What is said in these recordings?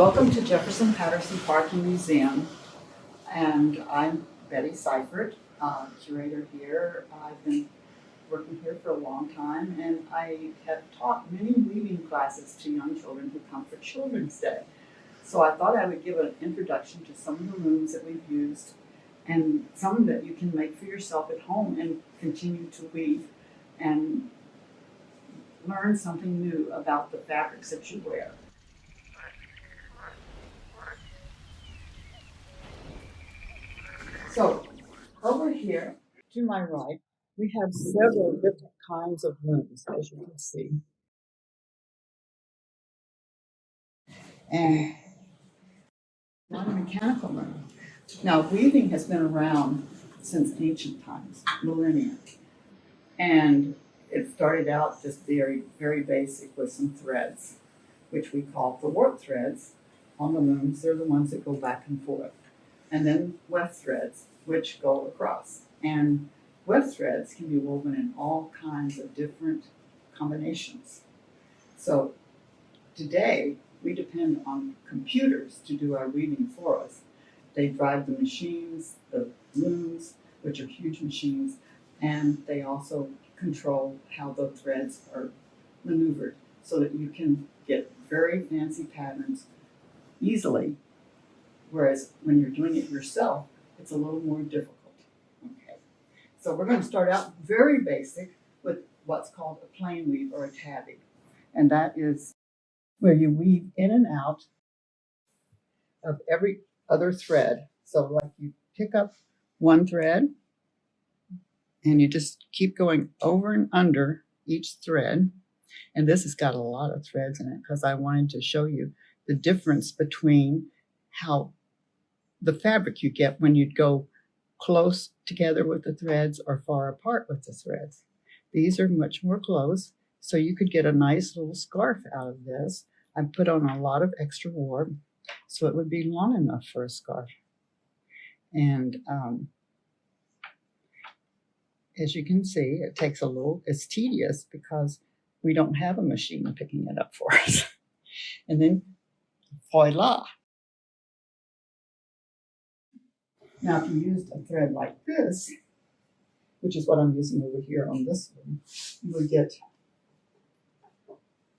Welcome to Jefferson Patterson Park and Museum. And I'm Betty Seifert, uh, curator here. I've been working here for a long time and I have taught many weaving classes to young children who come for Children's Day. So I thought I would give an introduction to some of the looms that we've used and some that you can make for yourself at home and continue to weave and learn something new about the fabrics that you wear. So over here to my right, we have several different kinds of looms, as you can see. And one mechanical loom. Now, weaving has been around since ancient times, millennia. And it started out just very, very basic with some threads, which we call the warp threads on the looms. They're the ones that go back and forth. And then weft threads, which go across. And weft threads can be woven in all kinds of different combinations. So today, we depend on computers to do our weaving for us. They drive the machines, the looms, which are huge machines, and they also control how the threads are maneuvered so that you can get very fancy patterns easily. Whereas when you're doing it yourself, it's a little more difficult. Okay. So we're going to start out very basic with what's called a plain weave or a tabby. And that is where you weave in and out of every other thread. So like you pick up one thread and you just keep going over and under each thread. And this has got a lot of threads in it because I wanted to show you the difference between how the fabric you get when you'd go close together with the threads or far apart with the threads. These are much more close, so you could get a nice little scarf out of this. I put on a lot of extra warp, so it would be long enough for a scarf. And um, as you can see, it takes a little, it's tedious because we don't have a machine picking it up for us. and then voila. Now, if you used a thread like this, which is what I'm using over here on this one, you would get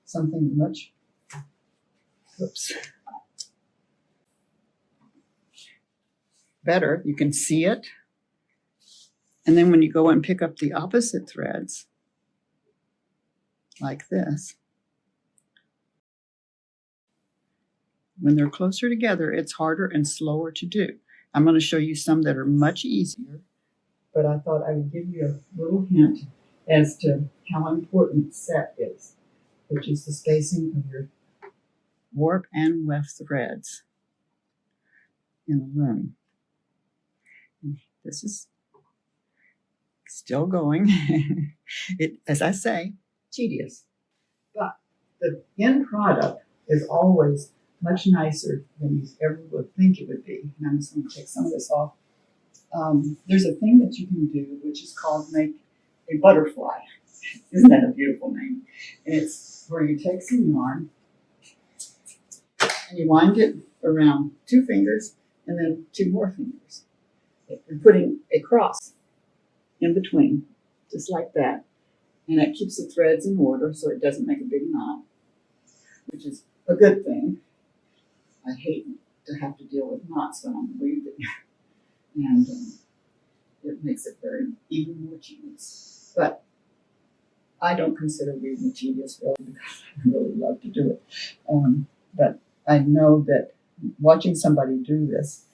something much, oops, better. You can see it and then when you go and pick up the opposite threads, like this, when they're closer together, it's harder and slower to do. I'm going to show you some that are much easier, but I thought I would give you a little hint as to how important set is, which is the spacing of your warp and weft threads in the loom. This is still going. it, as I say, tedious. But the end product is always much nicer than you ever would think it would be. And I'm just going to take some of this off. Um, there's a thing that you can do which is called make a butterfly. Isn't that a beautiful name? And it's where you take some yarn and you wind it around two fingers and then two more fingers. You're putting a cross in between, just like that. And that keeps the threads in order so it doesn't make a big knot, which is a good thing. I hate to have to deal with knots when I'm weaving. and um, it makes it very even more tedious. But I don't consider weaving tedious really because I really love to do it. Um, but I know that watching somebody do this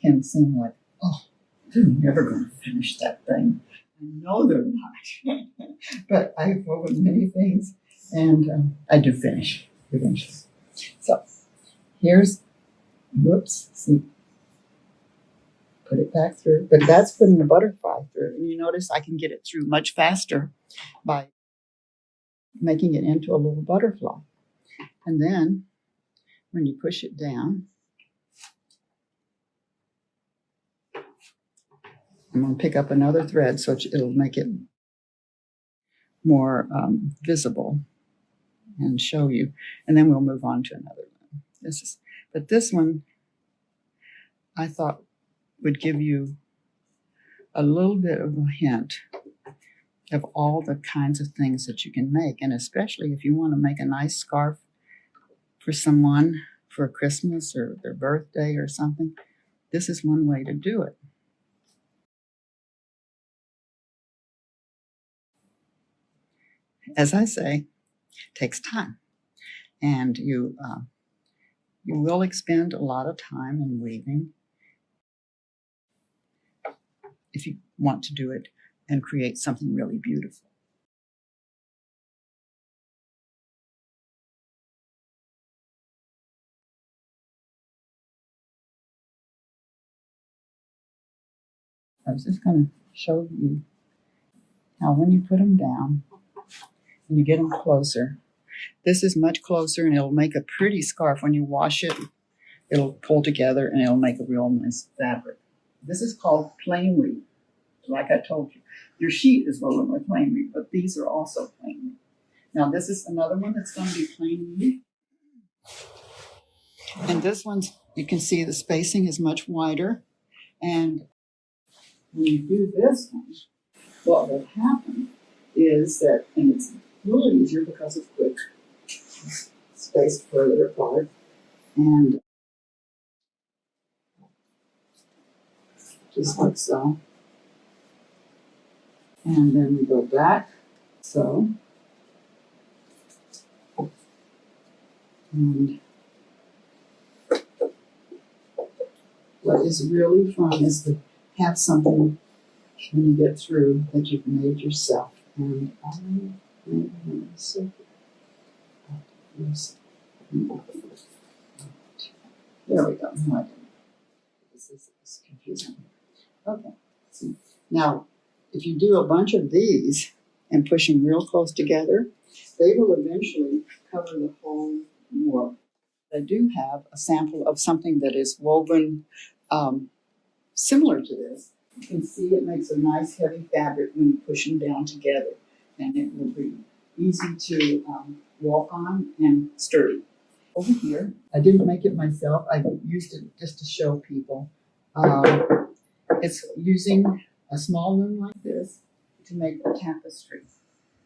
can seem like, oh, they're never going to finish that thing. I know they're not. but I've woven many things and um, I do finish eventually. So here's, whoops, see, put it back through. But that's putting the butterfly through. And you notice I can get it through much faster by making it into a little butterfly. And then when you push it down, I'm going to pick up another thread so it'll make it more um, visible and show you. And then we'll move on to another. This is But this one, I thought would give you a little bit of a hint of all the kinds of things that you can make. And especially if you want to make a nice scarf for someone for Christmas or their birthday or something, this is one way to do it. As I say, takes time. And you, uh, you will expend a lot of time in weaving if you want to do it and create something really beautiful. I was just going to show you how when you put them down and you get them closer, this is much closer and it'll make a pretty scarf. When you wash it, it'll pull together and it'll make a real nice fabric. This is called plain weave. Like I told you, your sheet is woven with plain weave, but these are also plain weave. Now this is another one that's going to be plain weave. And this one's, you can see the spacing is much wider. And when you do this one, what will happen is that, and it's a little easier because it's quick, spaced further apart, and just like so. And then we go back, so. And what is really fun is to have something when you get through that you've made yourself. And I made so yes. There we go. This is, this is confusing. Okay. Now, if you do a bunch of these and push them real close together, they will eventually cover the whole warp. I do have a sample of something that is woven um, similar to this. You can see it makes a nice heavy fabric when you push them down together, and it will be easy to um, walk on and sturdy. Over here, I didn't make it myself. I used it just to show people. Um, it's using a small loom like this to make a tapestry.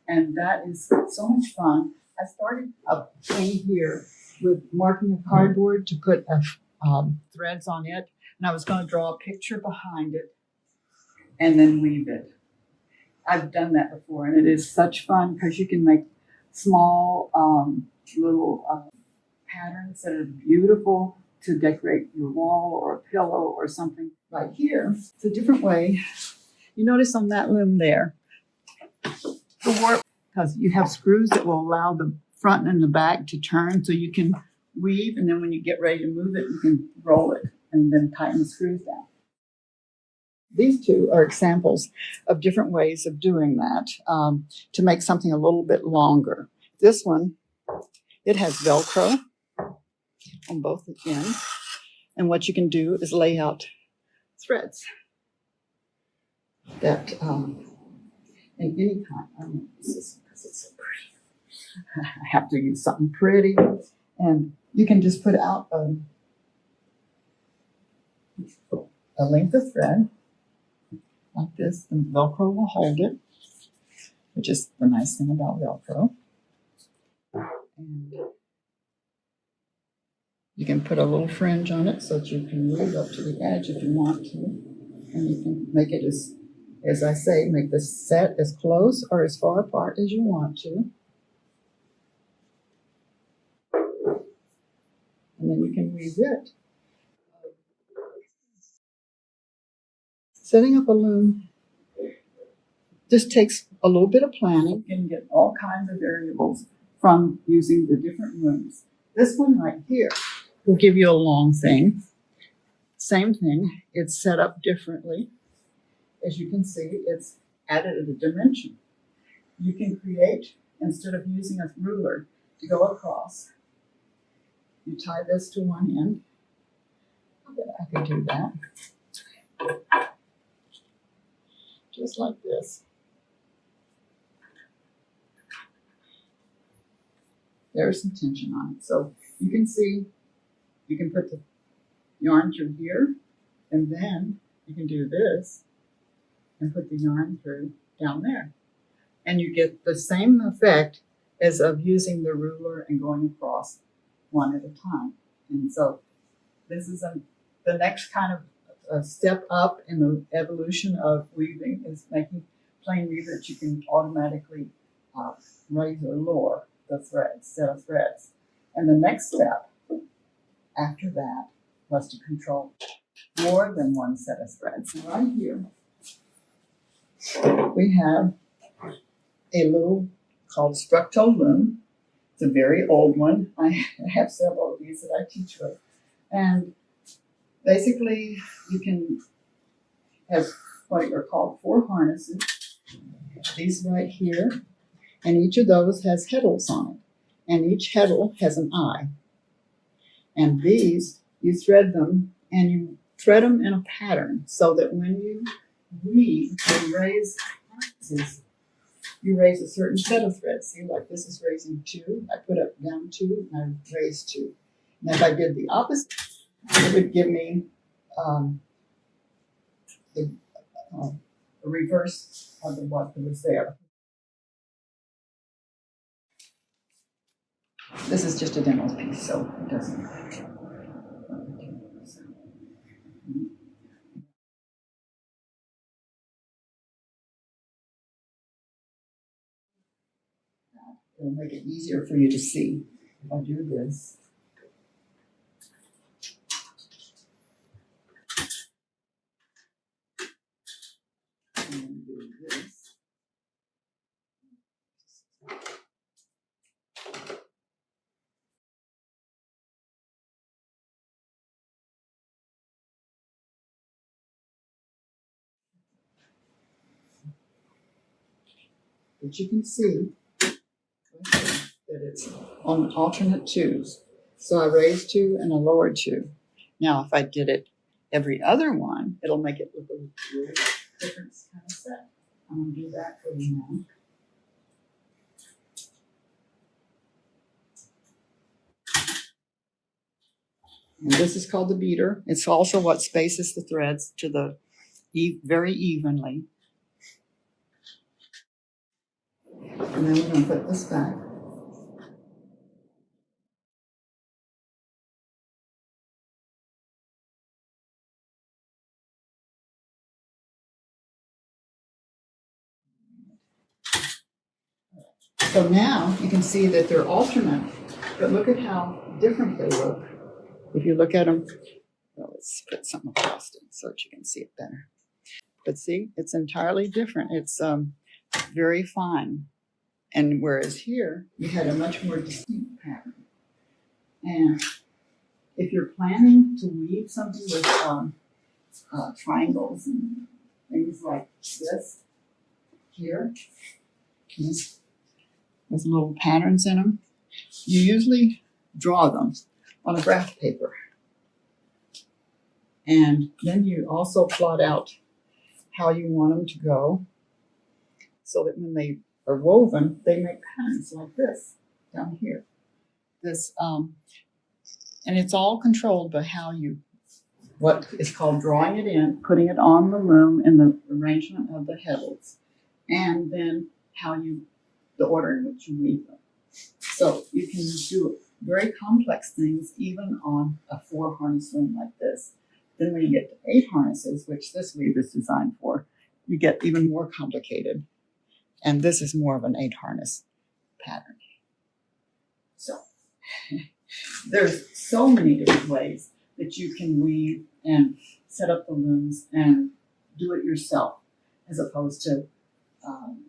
And that is so much fun. I started a thing here with marking of cardboard to put uh, um, threads on it. And I was going to draw a picture behind it and then weave it. I've done that before and it is such fun because you can make small um, little uh, patterns that are beautiful to decorate your wall or a pillow or something. Right here, it's a different way. You notice on that loom there, the warp, because you have screws that will allow the front and the back to turn so you can weave and then when you get ready to move it, you can roll it and then tighten the screws down. These two are examples of different ways of doing that um, to make something a little bit longer. This one, it has Velcro on both ends. And what you can do is lay out threads that um, in any kind. I mean, this is because it's so pretty. I have to use something pretty. And you can just put out a, a length of thread like this, and Velcro will hold it, which is the nice thing about Velcro. And you can put a little fringe on it so that you can move up to the edge if you want to. And you can make it as, as I say, make the set as close or as far apart as you want to. And then you can weave it. Setting up a loom just takes a little bit of planning. You can get all kinds of variables from using the different looms. This one right here will give you a long thing. Same thing, it's set up differently. As you can see, it's added a dimension. You can create, instead of using a ruler to go across, you tie this to one end. I could do that. Just like this. There's some tension on it. So you can see you can put the yarn through here, and then you can do this and put the yarn through down there. And you get the same effect as of using the ruler and going across one at a time. And so this is a, the next kind of a step up in the evolution of weaving is making plain weave that you can automatically uh, raise or lower the threads, set of threads. And the next step after that was to control more than one set of threads. Right here, we have a little called Structo Loom. It's a very old one. I have several of these that I teach with. And basically, you can have what are called four harnesses. These right here. And each of those has heddles on it. And each heddle has an eye. And these, you thread them and you thread them in a pattern so that when you weave and raise harnesses, you raise a certain set of threads. See, like this is raising two. I put up down two and I raise two. And if I did the opposite, it would give me um, the uh, reverse of the what was there. This is just a demo piece, so it doesn't. It'll make it easier for you to see if I do this. And then do this. But you can see that it's on alternate twos. So I raised two and I lowered two. Now, if I did it every other one, it'll make it look a little different kind of set. I'm gonna do that for you now. And this is called the beater. It's also what spaces the threads to the e- very evenly. And then we're gonna put this back. So now you can see that they're alternate, but look at how different they look. If you look at them, well, let's put something across it so that you can see it better. But see, it's entirely different. It's um, very fine. And whereas here, you had a much more distinct pattern. And if you're planning to weave something with um, uh, triangles and things like this here, with little patterns in them, you usually draw them on a graph paper. And then you also plot out how you want them to go so that when they are woven, they make patterns like this down here. This, um, and it's all controlled by how you, what is called drawing it in, putting it on the loom and the arrangement of the heddles, and then how you, the order in which you weave them. So you can do very complex things even on a four harness loom like this. Then when you get to eight harnesses, which this weave is designed for, you get even more complicated. And this is more of an eight harness pattern. So there's so many different ways that you can weave and set up the looms and do it yourself as opposed to um,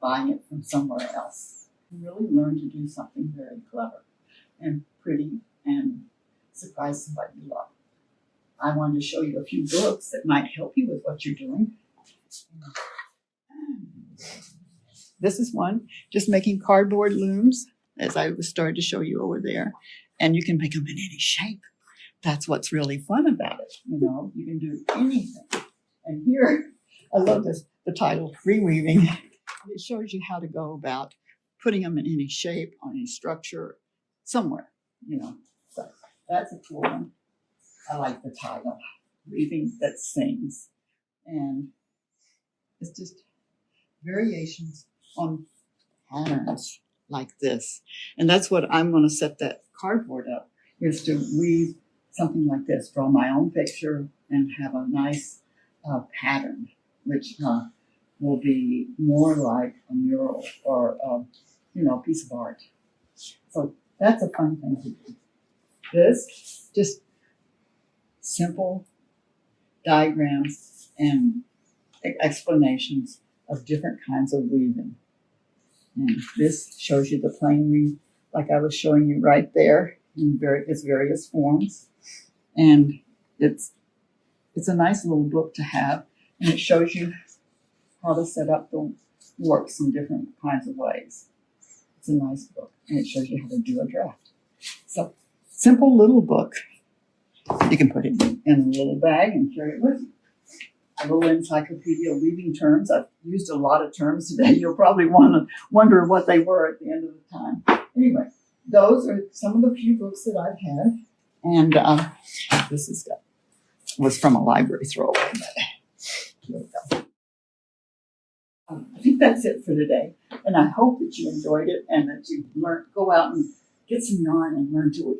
buying it from somewhere else. You really learn to do something very clever and pretty and surprise somebody you love. I wanted to show you a few books that might help you with what you're doing. This is one, just making cardboard looms, as I was starting to show you over there. And you can make them in any shape. That's what's really fun about it. You know, you can do anything. And here, I love this, the title, Reweaving. It shows you how to go about putting them in any shape, on any structure, somewhere, you know. So that's a cool one. I like the title, Weaving That Sings. And it's just variations on patterns like this. And that's what I'm going to set that cardboard up is to weave something like this, draw my own picture and have a nice uh, pattern, which uh, will be more like a mural or, um, you know, a piece of art. So that's a fun thing to do. This, just simple diagrams and explanations of different kinds of weaving. And this shows you the plain weave, like I was showing you right there in its various forms. And it's, it's a nice little book to have, and it shows you how to set up the works in different kinds of ways. It's a nice book, and it shows you how to do a draft. So, simple little book. You can put it in a little bag and carry it with you. A little encyclopedia weaving terms. I've used a lot of terms today. You'll probably want to wonder what they were at the end of the time. Anyway, those are some of the few books that I've had, and um, this is was from a library throwaway. But go. Um, I think that's it for today, and I hope that you enjoyed it and that you learn go out and get some yarn and learn to weave.